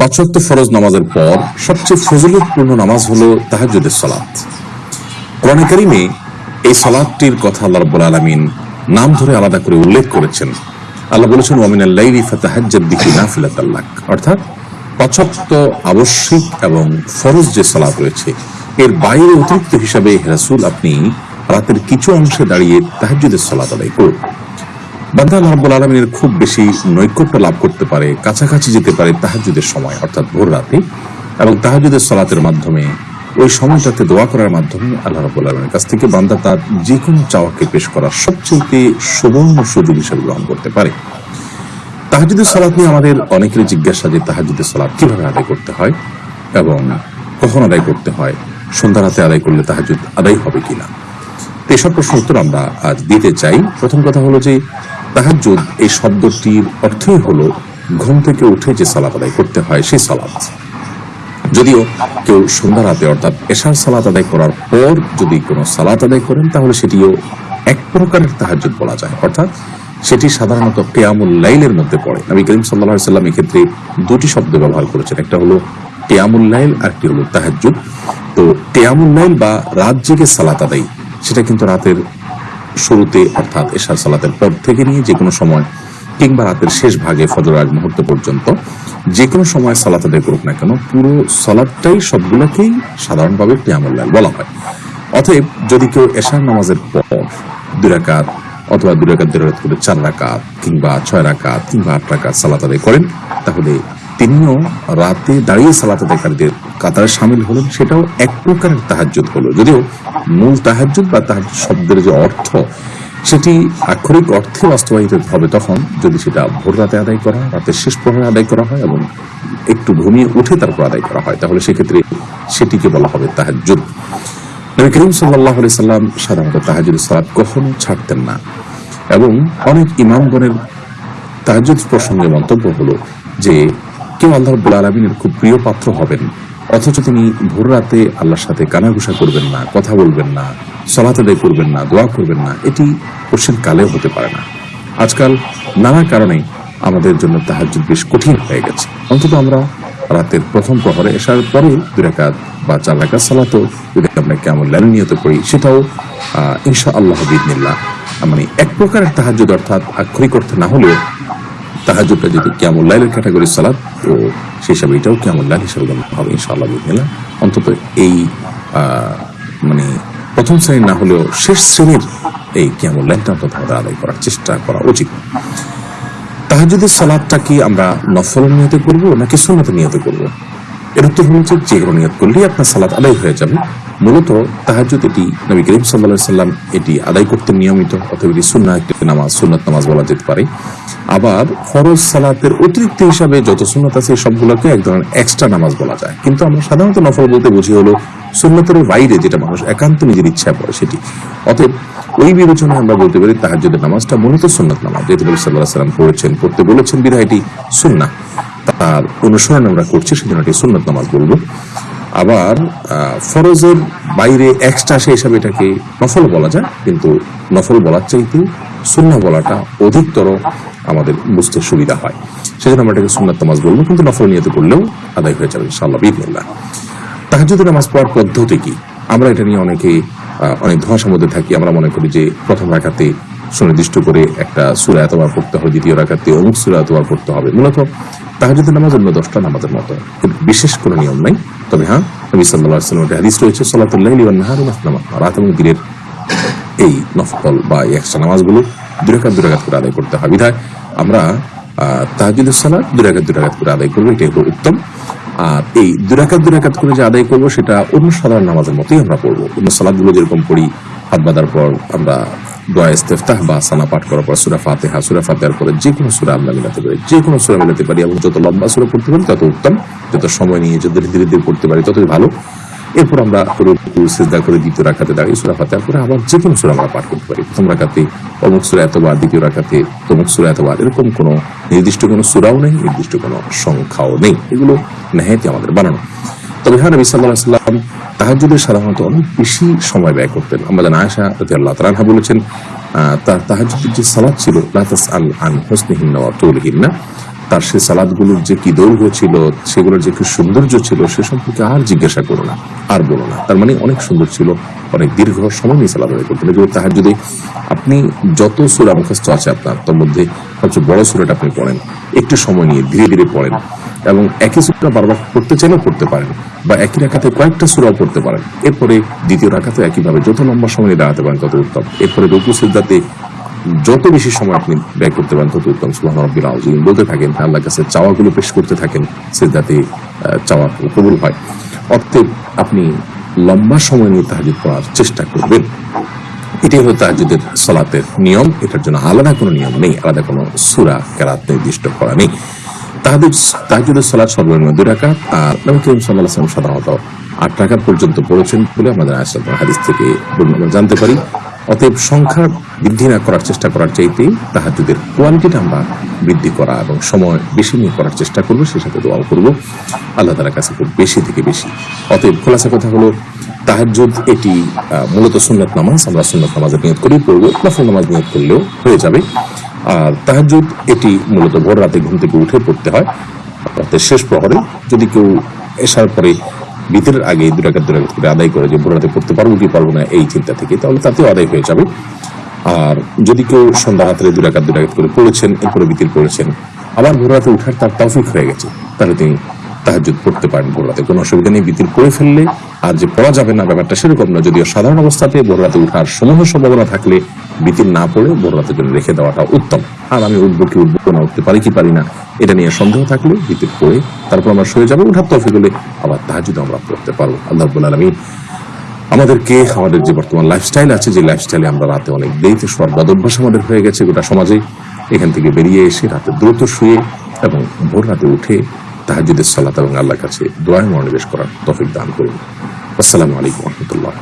পাঁচ ওয়াক্ত ফরজ নামাজের পর সবচেয়ে ফজিলতপূর্ণ নামাজ হলো তাহাজ্জুদের সালাত। কোরআনে কারিমে এই সালাদটির কথা আল্লাহ রাব্বুল আলামিন নাম ধরে আলাদা করে উল্লেখ করেছেন। আল্লাহ বলেছেন, ওয়ামিনাল লাইলি ফাতাহাজ্জাদ বিহি নাফিলাতাল্লাক অর্থাৎ পাঁচ ওয়াক্ত আবশ্যিক এবং ফরজ যে সালাত রয়েছে, এর বাইরে অতিরিক্ত হিসাবে রাসূল আপনি রাতের কিছু অংশে দাঁড়িয়ে তাহাজ্জুদের সালাত আদায় করুন। বান্দা আল্লাহ আলমিনের খুব বেশি নৈকট্য লাভ করতে পারে, কাছাকাছি যেতে পারে তাহাজুদের সময়, অর্থাৎ ভোর রাতে। এবং তাহাজুদের সালাতের মাধ্যমে, ওই সময়টাতে দোয়া করার মাধ্যমে আল্লাহ রাব্বুল আলমের কাছ থেকে বান্দা তার যে কোনো চাওয়াকে পেশ করার সবচেয়ে সুবর্ণ সুযোগ হিসেবে গ্রহণ করতে পারে। তাহাজুদের সালাত নিয়ে আমাদের অনেকেরই জিজ্ঞাসা যে তাহাজুদের সালাত কীভাবে আদায় করতে হয় এবং কখন আদায় করতে হয়, সন্ধ্যা রাতে আদায় করলে তাহাজুদ আদায় হবে কিনা? এসব প্রশ্ন উত্তর আমরা আজ দিতে চাই। প্রথম কথা হলো যে তাহাজ্জুদ এই শব্দটির অর্থই হলো, ঘুম থেকে উঠে যে সালাত আদায় করতে হয় সেই সালাত। যদিও কেউ সন্ধ্যা রাতে অর্থাৎ এশার সালাত আদায় করার পর যদি কোনো সালাত আদায় করেন, তাহলে সেটিও এক প্রকারের তাহাজ্জুদ বলা যায়। অর্থাৎ সেটি সাধারণত কেয়ামুল লাইলের মধ্যে পড়ে। নবী করিম সাল্লাহ সাল্লাম এক্ষেত্রে দুটি শব্দ ব্যবহার করেছেন। একটা হলো কেয়ামুল লাইল আর একটি হলো তাহাজ্জুদ। তো কেয়ামুল লাইল বা রাত জেগে সালাত আদায়, সেটা কিন্তু রাতের শুরুতে অর্থাৎ এশার সালাতের পর থেকে নিয়ে যে কোনো সময় কিংবা রাতের শেষ ভাগে ফজর আগ মুহূর্ত পর্যন্ত যে কোনো সময় সালাত আদায় করুক না কেন, পুরো সালাদটাই সবগুলোকেই সাধারণভাবে কিয়ামুল্লাহ বলা হয়। অতএব যদি কেউ এশার নামাজের পর দুই রাকাত অথবা দুই রাকাত করে চার রাকাত কিংবা ছয় রাকাত কিংবা আট রাকাত সালাত আদায় করেন, তাহলে তিনিও রাতে দাঁড়িয়ে সালাত আদায়কারীদের কাতারে সামিল হলেন, সেটাও এক প্রকারের তাহাজ্জুদ হলো। যদিও মূল তাহাজ্জুদ বা তাহাজ শব্দের যে অর্থ, সেটি আক্ষরিক অর্থে বাস্তবায়িত হবে তখন যদি সেটা ভোর রাতে আদায় করা হয় রাতের শেষ প্রহরে আদায় করা হয় এবং একটু ঘুমিয়ে উঠে তারপর আদায় করা হয়, তাহলে সেক্ষেত্রে সেটিকে বলা হবে তাহাজ্জুদ। নবী করিম সাল্লাহ সাল্লাম সাধারণত তাহাজুদ সালাত কখনো ছাড়তেন না এবং অনেক ইমামগণের তাহাজুদ প্রসঙ্গে মন্তব্য হলো যে কেউ আল্লাহ রব্বুল আলমিনের খুব প্রিয় পাত্র হবেন। অথচ তিনি ভোর রাতে আল্লাহর সাথে কানাঘুষা করবেন না, কথা বলবেন না, সলাত আদায় করবেন না, দোয়া করবেন না, এটি কোশ্চেন কালেও হতে পারে না। আজকাল নানা কারণে আমাদের জন্য তাহাজুদ বেশ কঠিন হয়ে গেছে। অন্তত আমরা রাতের প্রথম প্রহরে এসার পরে দুই রাকাত বা চার রাকাত সালাতো যদি আমরা কেমন লাইন নিয়ত করি, সেটাও ইনশা আল্লাহ বিদিনিল্লাহ মানে এক প্রকারের তাহাজুদ অর্থাৎ আক্ষরিক অর্থে না হলেও তাহাজুদটা যদি কেমন লাইলের ক্যাটাগরি সালাদ, তো সেই হিসাবে এটাও কেমন লাইল হিসাবে গণ্য হবে, ইনশাআল্লাহ বিদিনিল্লাহ অন্তত এই মানে প্রথম শ্রেণির না হলেও শেষ শ্রেণির এই কেমন লাইনটা অন্তত আমাদের আদায় করার চেষ্টা করা উচিত। তাহাজুদের সালাদটা কি আমরা নফল নিয়তে করব নাকি সুন্নতে নিয়তে করব? এর উত্তর যে যে কোনো নিয়ত করলেই আপনার সালাদ আদায় হয়ে যাবে। মূলত তাহাজুদ এটি নবী করিম সাল্লা সাল্লাম এটি আদায় করতে নিয়মিত, অথবা এটি সুন্না একটি নামাজ, সুন্নত নামাজ বলা যেতে পারে। আবার ফরজ সালাতের অতিরিক্ত হিসাবে যত সুন্নত আছে সবগুলোকে এক ধরনের এক্সট্রা নামাজ বলা যায়। কিন্তু আমরা সাধারণত নফল বলতে বুঝি হলো সুন্নতের বাইরে যেটা মানুষ একান্ত নিজের ইচ্ছায় পড়ে সেটি। অতএব ওই বিবেচনায় আমরা বলতে পারি তাহাজ্জুদের নামাজটা মূলত সুন্নত নামাজ। নবী সাল্লাহ সাল্লাম পড়েছেন, পড়তে বলেছেন বিধায় এটি সুন্না তার অনুসরণ আমরা করছি, সেজন্য এটি সুন্নত নামাজ বলব। আবার ফরজের বাইরে এক্সট্রা সে হিসাবে এটাকে নফল বলা যায়, কিন্তু নফল বলার চাইতে সুন্না বলাটা অধিকতর আমাদের বুঝতে সুবিধা হয়। সেজন্য আমরা এটাকে সুন্নত নামাজ বলব, কিন্তু নফল নিয়ত করলেও আদায় হয়ে যাবে ইনশাআল্লাহ বিদিনিল্লাহ তাহাজুদের নামাজ পড়ার পদ্ধতি কি? আমরা এটা নিয়ে অনেকে অনেক ধোঁয়াশার মধ্যে থাকি, আমরা মনে করি যে প্রথম রাখাতে সুনির্দিষ্ট করে একটা সুরা এতবার পড়তে হবে, দ্বিতীয় রাখাতে অমুক সুরা এতবার পড়তে হবে। মূলত তাহাজুদের নামাজ অন্য দশটা নামাজের মতো। বিশেষ কোনো নিয়ম নাই। তবে হ্যাঁ নবী সাল্লাহ সাল্লামের হাদিস রয়েছে সলাতুল্লাহ নাহার রাত এবং দিনের এই নফল বা একশো নামাজগুলো দুরাকাত দুরাকাত করে আদায় করতে হবে। বিধায় আমরা তাহাজুদের সালাদ দুরাকাত দুরাকাত করে আদায় করব, এটাই হলো উত্তম। আর এই দুরাকাত দুরাকাত করে যে আদায় করব, সেটা অন্য সাধারণ নামাজের মতোই আমরা পড়ব। অন্য সালাদগুলো যেরকম পড়ি হাত বাঁধার পর আমরা দোয়া ইস্তেফতাহ বা সানা পাঠ করার পর সুরা ফাতেহা, সুরা ফাতেহার পরে যে কোনো সুরা আমরা মিলাতে পারি, যে কোনো সুরা মিলাতে পারি এবং যত লম্বা সুরা পড়তে পারি তত উত্তম, যত সময় নিয়ে যত ধীরে ধীরে পড়তে পারি ততই ভালো। এরপর আমরা রুকু, সিজদা করে দ্বিতীয় রাখাতে দাঁড়িয়ে সুরা ফাতে করে আবার যে কোনো সুরা আমরা পাঠ করতে পারি। প্রথম রাখাতে অমুক সুরা এতবার দ্বিতীয় রাখাতে তমুক সুরা এতবার এরকম কোনো নির্দিষ্ট কোনো সুরাও নেই, নির্দিষ্ট কোনো সংখ্যাও নেই। এগুলো নেহাতি আমাদের বানানো। তবে হ্যাঁ নবী সাল্লাহ সাল্লাম তাহাজুদের সাধারণত অনেক বেশি সময় ব্যয় করতেন। জানা আয়সা রাতি আল্লাহ তালাহা বলেছেন তার তাহাজুদের যে সালাদ ছিল লাতাস আল আন তার সে সালাদগুলোর যে কি দৈর্ঘ্য ছিল, সেগুলোর যে কি সৌন্দর্য ছিল, সে সম্পর্কে আর জিজ্ঞাসা করো না, আর বলো না। তার মানে অনেক সুন্দর ছিল, অনেক দীর্ঘ সময় নিয়ে সালাদ আদায় করতেন। এগুলো তাহার যদি আপনি যত সুরা মুখস্থ আছে আপনার, তার মধ্যে সবচেয়ে বড় সুরাটা আপনি পড়েন, একটু সময় নিয়ে ধীরে ধীরে পড়েন। এবং একই সুরা বারবার পড়তে চাইলেও পড়তে পারেন বা একই রাখাতে কয়েকটা সুরাও পড়তে পারেন। এরপরে দ্বিতীয় রাখাতে একইভাবে যত লম্বা সময় দাঁড়াতে পারেন, তত উত্তম। এরপরে রঘু সিদ্ধাতে যত বেশি সময় আপনি ব্যয় করতে পারেন, তত উত্তম। রব্বিল আউজিম বলতে থাকেন আল্লাহর কাছে চাওয়াগুলো পেশ করতে থাকেন সিদ্ধাতে চাওয়া কবুল হয়। অতএব আপনি লম্বা সময় নিয়ে তাহাজুদ পড়ার চেষ্টা করবেন। এটাই হলো তাহাজুদের সলাতের নিয়ম। এটার জন্য আলাদা কোনো নিয়ম নেই, আলাদা কোনো সুরা কেরাত নির্দিষ্ট করা নেই। তাহাদের তাহাজুদের সলাৎ সর্বনিম্ন দুই রাকাত, আর নবী করিম সাল্লাহ সাধারণত আট রাকাত পর্যন্ত পড়েছেন বলে আমাদের আসাদ হাদিস থেকে জানতে পারি। অতএব সংখ্যা বৃদ্ধি না করার চেষ্টা করার চাইতেই তাহাজুদের কোয়ালিটিটা আমরা বৃদ্ধি করা এবং সময় বেশি নিয়ে করার চেষ্টা করব সে সাথে দোয়াও করব। আল্লাহ তালার কাছে খুব বেশি থেকে বেশি। অতএব খোলাসা কথা হলো তাহাজুদ এটি মূলত সুন্নত নামাজ, আমরা সুন্নত নামাজের নিয়ত করেই পড়ব। নফল নামাজ নিয়ত করলেও হয়ে যাবে। আর তাহাজুদ এটি মূলত ভোর রাতে ঘুম থেকে উঠে পড়তে হয়। রাতের শেষ প্রহরে যদি কেউ এসার পরে ভিতরের আগে দুরাকাত দুরাকাত করে আদায় করে যে ভোর রাতে পড়তে পারব কি পারব না, এই চিন্তা থেকে, তাহলে তাতেও আদায় হয়ে যাবে। আর যদি কেউ সন্ধ্যা হাতে দুরাকাত দুরাকাত করে পড়েছেন, এরপরে বিতির পড়েছেন, আবার ভোর রাতে উঠার তার তৌফিক হয়ে গেছে, তাহলে তিনি তাহাজুদ পড়তে পারেন ভোর রাতে কোনো অসুবিধা নেই, বিতির করে ফেললে আর যে পড়া যাবে না ব্যাপারটা সেরকম না যদিও সাধারণ অবস্থাতে ভোর রাতে উঠার সমূহ সম্ভাবনা থাকলে বিতির না পড়ে ভোর রাতের জন্য রেখে দেওয়াটা উত্তম। আর আমি উঠবো কি উঠবো না, উঠতে পারি কি পারি না, এটা নিয়ে সন্দেহ থাকলে বিতির পড়ে তারপর আমরা শুয়ে যাব, উঠার তৌফিক হলে আবার তাহাজুদ আমরা পড়তে পারব। আল্লাহ আলমী আমাদেরকে, আমাদের যে বর্তমান লাইফস্টাইল আছে, যে লাইফস্টাইলে আমরা রাতে অনেক দেরিতে শোয়ার বদভ্যাস আমাদের হয়ে গেছে গোটা সমাজে, এখান থেকে বেরিয়ে এসে রাতে দ্রুত শুয়ে এবং ভোর রাতে উঠে তাহাজুদের সালাত এবং আল্লাহ কাছে দোয়ায় মনোনিবেশ করার তফিক দান করুন। আসসালামু আলাইকুম রহমতুল্লাহ